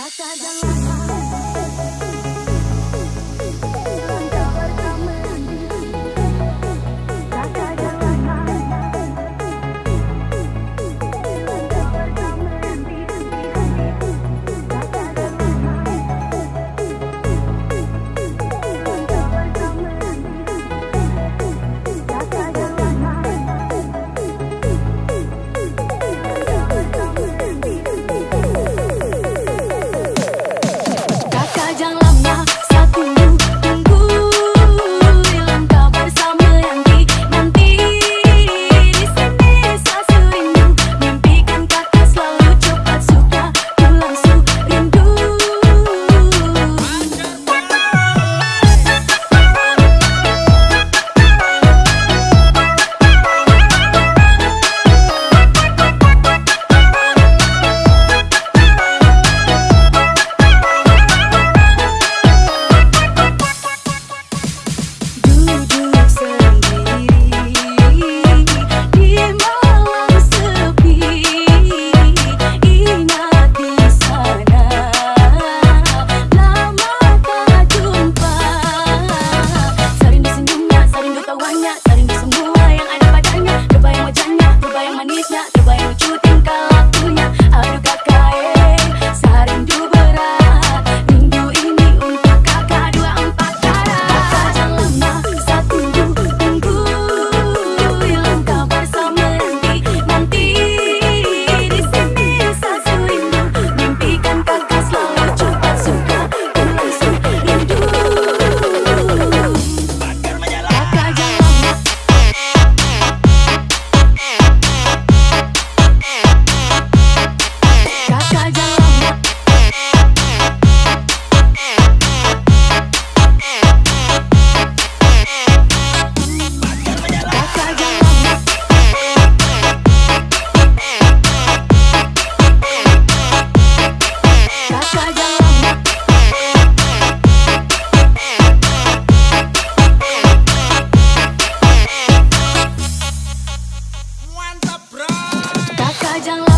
Kata jangan sajang